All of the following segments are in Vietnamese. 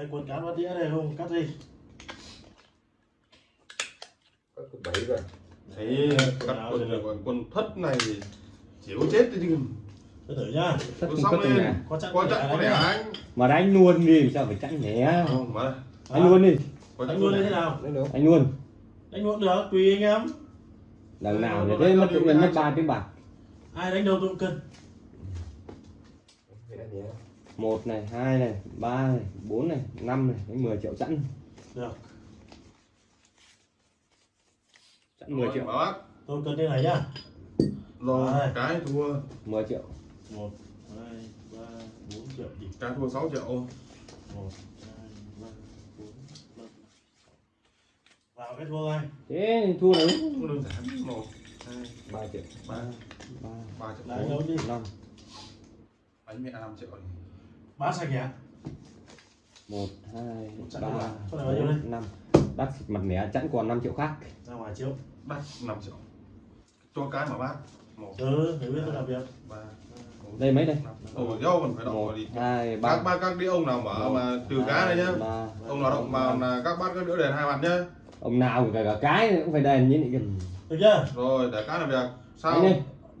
đây quần cán bắt đĩa đây không cắt đi. Cắt cái bảy rồi. thấy cắt quần này còn quần thất này thì chỉ có chết thôi chứ thử nhá. Cũng xong cất trong lên. nhà. có chắc có chắc có nhá. anh. Mà đánh luôn đi sao phải chẵn nhé không mà. Đánh luôn đi. Có chắc đánh luôn như thế nào? Đánh luôn. Đánh luôn được tùy anh em. Đằng nào để thế mất với nhiên mất ba tiếng bạc. Ai đánh đầu tôi cũng cân. Một này hai này ba này bốn này năm này đánh 10 triệu chẵn. Được. Chẵn 10 triệu. Bảo bác tôi cân như này nhá. Rồi Rồi. cái thua. 10 triệu. Một hai ba bốn triệu đi. Cái thua 6 triệu. Một hai ba bốn năm. Vào cái thua anh thế thì thua đấy đơn giản. Một hai ba triệu. ba ba. ba triệu đi? Năm. anh mẹ 5 triệu. này bán sạch nhỉ một hai ba đây? bốn năm. Đắt mặt mẻ chẵn còn 5 triệu khác. Ra ngoài chiếu đắt 5 triệu. Cho cái mà bác. Một ừ để biết tôi làm việc. ba đây mấy đây? ồ dâu còn phải động đi. hai các ba ba các đĩa ông nào mở mà trừ cá này nhá. ông nào động vào là các bát các đĩa đèn hai mặt nhá. Ông nào cả cả cái cũng phải đền như này kìa. Được chưa? Rồi để cá làm việc sao?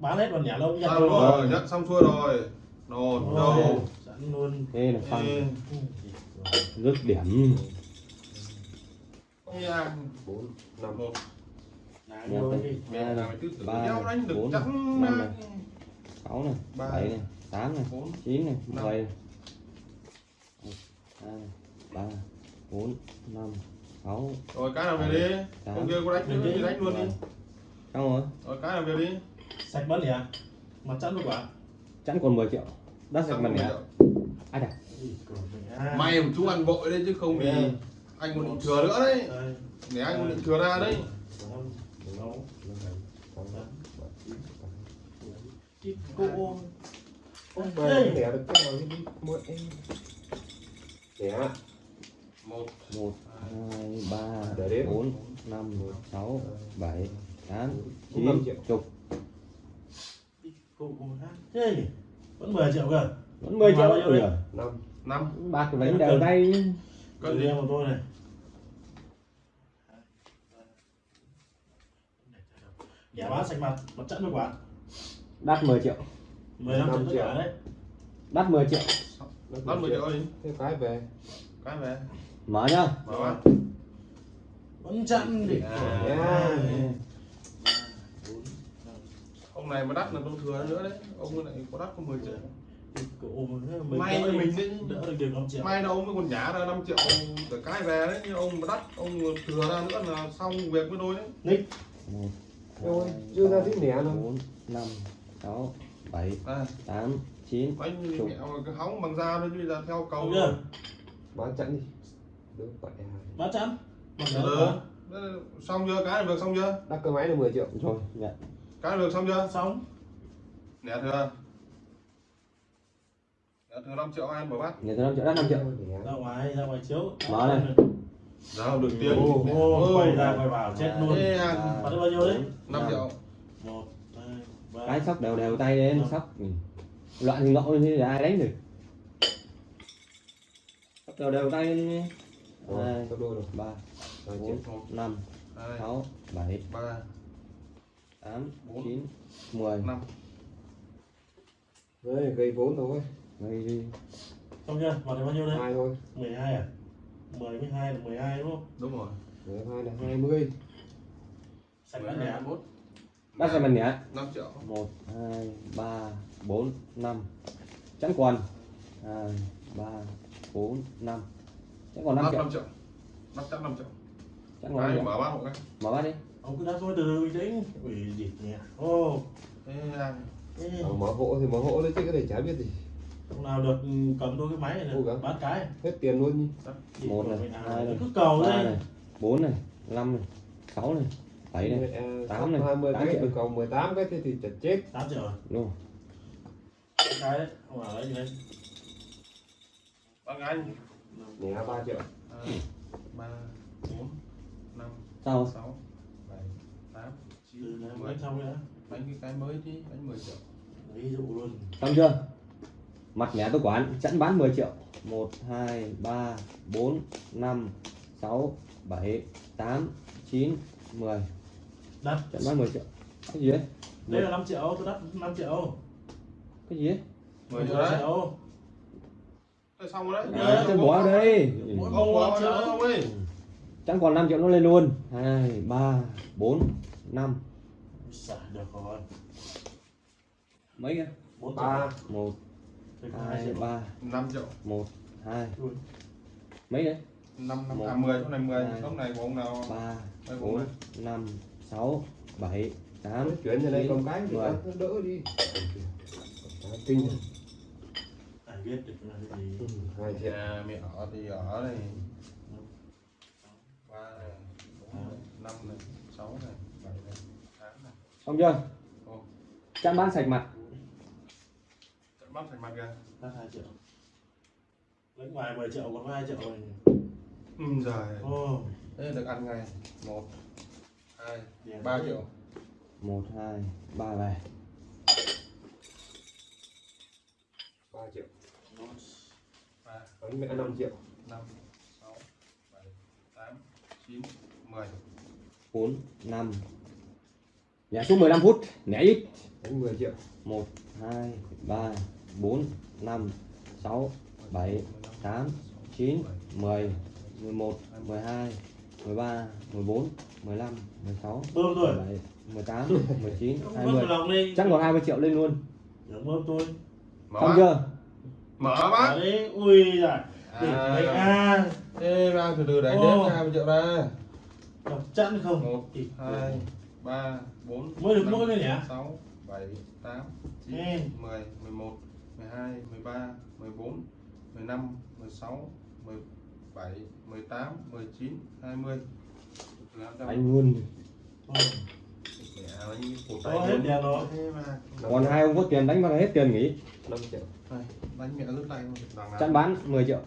Bán hết còn nhả nhặt sao rồi? Nhận xong xuôi rồi. Rồi, đâu sẵn luôn. Thế là Ê, rước điểm. Không nha Bốn, năm. một. Ba được bốn năm này. sáu này. Bảy này. Tám này. Chín này. Mười hai ba bốn năm sáu. Rồi cái nào về đi. Tám. ông kia có đánh nữa thì đánh luôn đi. Xong rồi. Rồi cái nào về đi. Sạch bắn nhỉ mặt chắn luôn quả. chẵn còn 10 triệu. Đắt sạch Xong mặt rồi mình à. may một chú ăn vội đấy chứ không thì Ừ. anh còn định thừa nữa đấy Đây, để anh còn định thừa ra đấy tám. Cái cô Đây. về vẽ được cái nào đi mua em. Vẽ. một một hai ba bốn năm sáu bảy tám chín triệu. chục cái cô hát thế vẫn 10 triệu cơ 10 triệu Bao nhiêu rồi Năm. năm. Bạc đánh đều tay Cân gì của tôi này. Giả bán sạch mặt, mặt chắn với quả đắt 10 triệu. 15 triệu triệu. đấy. Đắt 10 triệu. Năm mươi triệu đi. Thế cái về. cái về. Mở nhá. Mở Vẫn chắn thì À. Ông này mà đắt là tôi thừa nữa đấy. Ông này có đắt có 10 triệu May mình đi. Đỡ được được 5 triệu mai đâu ông mới còn nhả ra 5 triệu để cái về đấy nhưng ông mà đắt ông thừa ra nữa là xong việc với tôi đấy Nick Rồi, chưa ra tí nẻ đâu. bốn năm sáu bảy à, tám chín anh Chục. mẹo cái hóng bằng da thôi chứ là theo cầu Không chưa? Bán chẵn đi. Được vậy à. Bán Được. Đấy, xong chưa cái làm việc xong chưa Đắt cơ máy là 10 triệu. rồi nhận cái làm việc xong chưa Xong nẻ thừa thừa 5 triệu anh mở bát người ta 5 triệu đắt 5 triệu ra ngoài, ra ngoài chiếu Mở này. ra được tiền Ô, ô, quay ra quay vào chết luôn Ba, à, Bán bao nhiêu đấy? 5 triệu một hai ba cái sóc đều đều tay lên sóc ừ. loạn thì ngộ thì ai đánh được sóc đều đều tay lên Rồi, hai sắp đôi rồi. ba Hai bốn triệu. một năm hai sáu bảy ba tám Bốn. chín mười năm Đấy, gây vốn thôi. Đây đi Xong chưa? Mặt được bao nhiêu đấy? Hai thôi. 12 à? 10 với 2 là 12 đúng không? đúng rồi. Mười hai là 20. Sạch bán lẻ mốt. Đắt ra mình nhé 5 triệu. Một hai ba bốn năm. Chẵn quần. Hai ba bốn năm. Chẵn còn năm 5 triệu 5 triệu. 5 chắc 5 triệu. Chẵn còn năm cái triệu mở bát một cái mở bát đi. Ông cứ đáp thôi từ từ bình tĩnh. Ủy gì nhỉ? Ô. Ê, à, ê, Ờ, mở hộ thì mở hộ đấy chứ cái này chả biết gì. Ông nào được ừ, cầm đôi cái máy này gắng. bán cái Hết tiền luôn nhỉ. Gì một này à, hai này cứ cầu đây này bốn này năm này sáu này bảy này Mười, à, tám này, 20 tám cái triệu. từ cầu 18 cái thế thì chật chết. 8 triệu rồi đúng không? Cái đấy, ông bảo lấy gì đấy bác anh Nẻ 3 triệu. hai ba bốn năm sao sáu bảy tám từ chín đấy mười mới xong nữa đánh cái cái mới chứ đánh 10 triệu ví dụ luôn xong chưa mặt nhả tôi quán chẵn bán 10 triệu. 1 2 3 4 5 6 7 8 9 10 Đất. chẵn bán 10 triệu. Cái gì đấy Đây là 5 triệu, tôi đắt 5 triệu. cái gì đấy 10 triệu 10 đấy xong rồi đấy. Ờ, tôi bỏ đây. Mỗi không bỏ triệu. ông ơi chẵn còn 5 triệu nó lên luôn. 2 3 4 5 Xả được rồi. mấy kia 4 ba 1 2 3 5 triệu. 1 2 Ui. mấy đấy? 5 năm Một, à 10 chỗ này 10 hai, lúc này của ông nào? 3 Đây, 4 5 6 7 8 chuyển ra đây con cái thì đỡ đi. Kinh Ai biết được là cái gì. hai nhà mẹ ở thì ở này ba này bốn này năm này sáu này bảy này tám này. Xong chưa? Ồ. chẵn bán sạch mặt Bắp thành mặt kìa. Đắt 2 triệu. Lấy ngoài 10 triệu còn có 2 triệu rồi. ừ giời. Ồ. thế được ăn ngày một hai Tiền. ba triệu. 1 2 3 về ba triệu. Ba. Bánh mẹ năm triệu. Năm sáu bảy tám chín mười. 4 5 Nhả xuống 15 phút. Nhả ít. Bánh 10 triệu. 1 2 3 4 5 6 7 8 9 10 11 12 13 14 15 16 Bơm tôi. 17 18 19 Bơm 20 lòng đi. chắc còn 20 triệu lên luôn bơm tôi. mở xong chưa mở bác đấy, ui giời. Đỉnh À. đấy à. Ê, mang từ từ đếm ra 20 triệu ra Đọc chẵn không? một Đỉnh. hai ba bốn Mới được mỗi thôi nhỉ? sáu bảy tám chín Ừ. mười mười một mười hai mười ba mười bốn mười năm mười sáu mười bảy mười tám mười chín hai mươi. Anh luôn cổ Có hết tiền rồi. Thế mà. Còn hai ông có tiền đánh vào hết tiền nghỉ. 5 triệu. Đánh mẹ rút tay chẵn bán 10 triệu.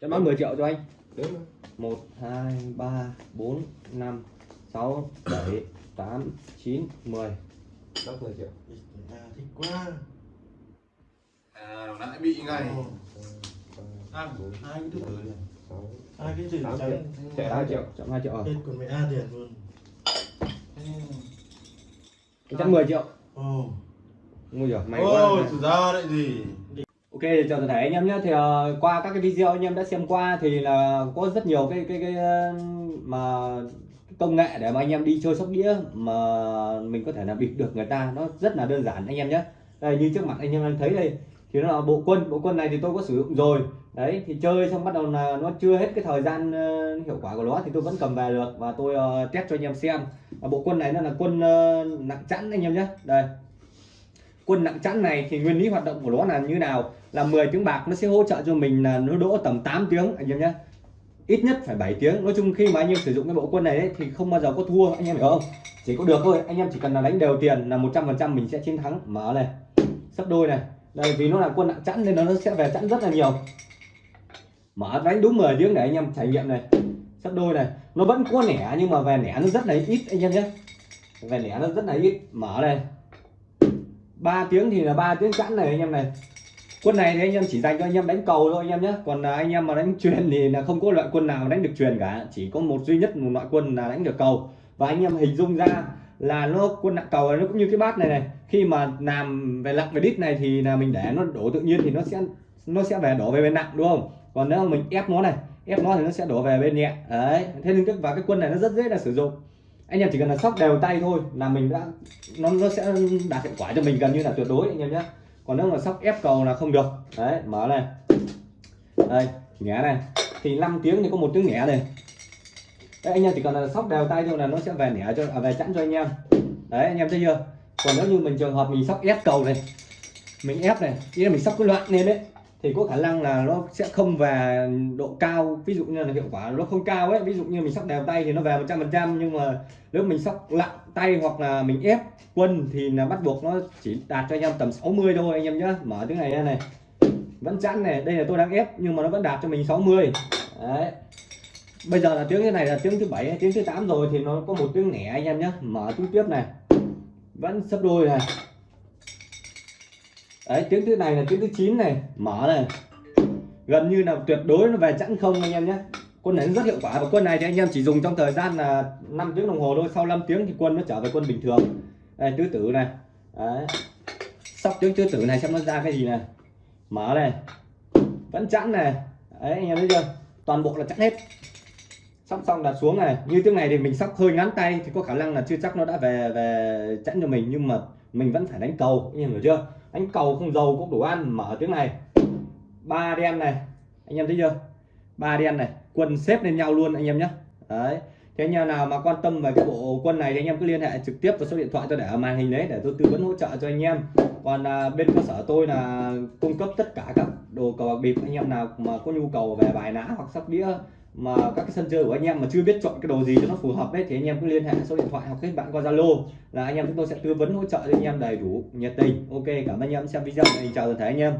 Chẵn bán 10 triệu cho anh. Thôi. 1 2 3 4 5 6 7 8 9 10 năm 10 triệu. Thích quá. À nãy bị ngay à, hai cái thứ Hai cái chữ Tám triệu. 2 triệu chọn 2 triệu rồi Hết còn mẹ A tiền luôn. chẵn 10 triệu Ồ. Ui giời, may quá ôi ra đấy gì Ok, thì chào toàn thể anh em nhé. Thì ờ, qua các cái video anh em đã xem qua thì là có rất nhiều cái cái cái mà công nghệ để mà anh em đi chơi sóc đĩa mà mình có thể là bịp được người ta nó rất là đơn giản anh em nhé. Đây như trước mặt anh em đang thấy đây thì nó là bộ quân, bộ quân này thì tôi có sử dụng rồi. Đấy thì chơi xong bắt đầu là nó chưa hết cái thời gian uh, hiệu quả của nó thì tôi vẫn cầm về được. Và tôi uh, test cho anh em xem. Và bộ quân này nó là quân uh, nặng chẵn anh em nhé. Đây. Quân nặng chẵn này thì nguyên lý hoạt động của nó là như nào? Là 10 tiếng bạc nó sẽ hỗ trợ cho mình là nó đỗ tầm 8 tiếng anh em nhé. Ít nhất phải 7 tiếng. Nói chung khi mà anh em sử dụng cái bộ quân này ấy, thì không bao giờ có thua anh em hiểu không? Chỉ có được thôi. Anh em chỉ cần là đánh đều tiền là 100% mình sẽ chiến thắng. Mở này. Sắp đôi này đây, vì nó là quân nặng chẵn nên nó sẽ về chẵn rất là nhiều. Mở đánh đúng 10 tiếng để anh em, trải nghiệm này. Sắp đôi này. Nó vẫn có nẻ, nhưng mà về nẻ nó rất là ít, anh em nhé. Về nẻ nó rất là ít. Mở đây. 3 tiếng thì là 3 tiếng chẵn này, anh em này. Quân này thì anh em chỉ dành cho anh em đánh cầu thôi, anh em nhé. Còn là anh em mà đánh truyền thì là không có loại quân nào đánh được truyền cả. Chỉ có một duy nhất một loại quân là đánh được cầu. Và anh em hình dung ra là nó quân nặng cầu này nó cũng như cái bát này này. Khi mà làm về lặng về đít này thì là mình để nó đổ tự nhiên thì nó sẽ nó sẽ về đổ về bên nặng, đúng không? Còn nếu mà mình ép nó này, ép nó thì nó sẽ đổ về bên nhẹ. Đấy, thế nên cái, và cái quân này nó rất dễ là sử dụng. Anh em chỉ cần là sóc đều tay thôi là mình đã, nó nó sẽ đạt hiệu quả cho mình gần như là tuyệt đối, anh em nhé còn nếu mà sóc ép cầu là không được. Đấy, mở này. Đây nhẹ này. Thì 5 tiếng thì có một tiếng nhẹ này đấy anh em chỉ cần là sóc đều tay thôi là nó sẽ về nhẹ cho à, về chẵn cho anh em. Đấy anh em thấy chưa? Còn nếu như mình trường hợp mình sóc ép cầu này mình ép này ý là mình sóc cái loạn lên đấy thì có khả năng là nó sẽ không về độ cao ví dụ như là hiệu quả nó không cao ấy. Ví dụ như mình sóc đều tay thì nó về 100% nhưng mà nếu mình sóc lặng tay hoặc là mình ép quân thì là bắt buộc nó chỉ đạt cho anh em tầm 60 thôi anh em nhé mở tiếng này ra này. Vẫn chẵn này đây là tôi đang ép nhưng mà nó vẫn đạt cho mình 60 đấy bây giờ là tiếng như này là tiếng thứ bảy tiếng thứ 8 rồi thì nó có một tiếng nẻ anh em nhé mở tiếng tiếp này. Vẫn sấp đôi này. Đấy, tiếng thứ này là tiếng thứ 9 này. Mở này. Gần như là tuyệt đối nó về chẵn không anh em nhé quân này rất hiệu quả và quân này thì anh em chỉ dùng trong thời gian là 5 tiếng đồng hồ thôi. Sau 5 tiếng thì quân nó trở về quân bình thường. Đây, tứ tử này. Đấy. Sóc tiếng tứ tử này xem nó ra cái gì này. Mở này. Vẫn chẵn này. Đấy, anh em thấy chưa? Toàn bộ là chẵn hết sóc xong đặt xuống này. Như tiếng này thì mình sóc hơi ngắn tay thì có khả năng là chưa chắc nó đã về về chẵn cho mình nhưng mà mình vẫn phải đánh cầu. Anh em hiểu chưa? Đánh cầu không dầu cũng đủ ăn mở tiếng này. Ba đen này. Anh em thấy chưa? Ba đen này. Quân xếp lên nhau luôn anh em nhé đấy. Thế anh em nào mà quan tâm về cái bộ quân này thì anh em cứ liên hệ trực tiếp vào số điện thoại tôi để ở màn hình đấy để tôi tư vấn hỗ trợ cho anh em. Còn à, bên cơ sở tôi là cung cấp tất cả các đồ cờ bạc bịp. Anh em nào mà có nhu cầu về bài ná hoặc sóc đĩa mà các cái sân chơi của anh em mà chưa biết chọn cái đồ gì cho nó phù hợp đấy thì anh em cứ liên hệ số điện thoại hoặc kết bạn qua zalo. Là anh em chúng tôi sẽ tư vấn hỗ trợ cho anh em đầy đủ nhiệt tình. Ok, cảm ơn anh em xem video. Mình chào toàn thể anh em.